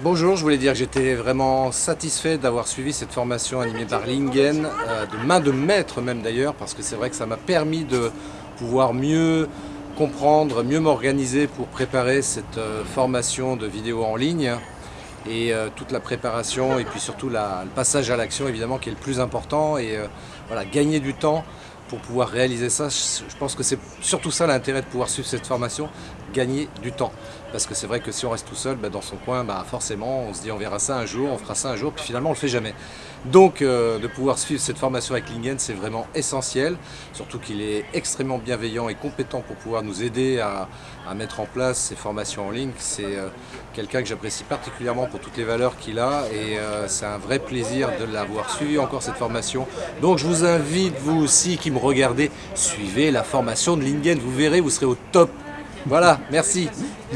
Bonjour, je voulais dire que j'étais vraiment satisfait d'avoir suivi cette formation animée par Lingen, euh, de main de maître même d'ailleurs, parce que c'est vrai que ça m'a permis de pouvoir mieux comprendre, mieux m'organiser pour préparer cette euh, formation de vidéo en ligne. Et euh, toute la préparation et puis surtout le passage à l'action évidemment qui est le plus important. Et voilà, gagner du temps pour pouvoir réaliser ça, je pense que c'est surtout ça l'intérêt de pouvoir suivre cette formation, gagner du temps. Parce que c'est vrai que si on reste tout seul bah, dans son coin, bah, forcément on se dit on verra ça un jour, on fera ça un jour, puis finalement on le fait jamais. Donc euh, de pouvoir suivre cette formation avec Lingen, c'est vraiment essentiel, surtout qu'il est extrêmement bienveillant et compétent pour pouvoir nous aider à, mettre en place ces formations en ligne. C'est euh, quelqu'un que j'apprécie particulièrement pour toutes les valeurs qu'il a et euh, c'est un vrai plaisir de l'avoir suivi encore cette formation. Donc je vous invite, vous aussi qui regardez, suivez la formation de Lingen, vous verrez, vous serez au top. Voilà, merci.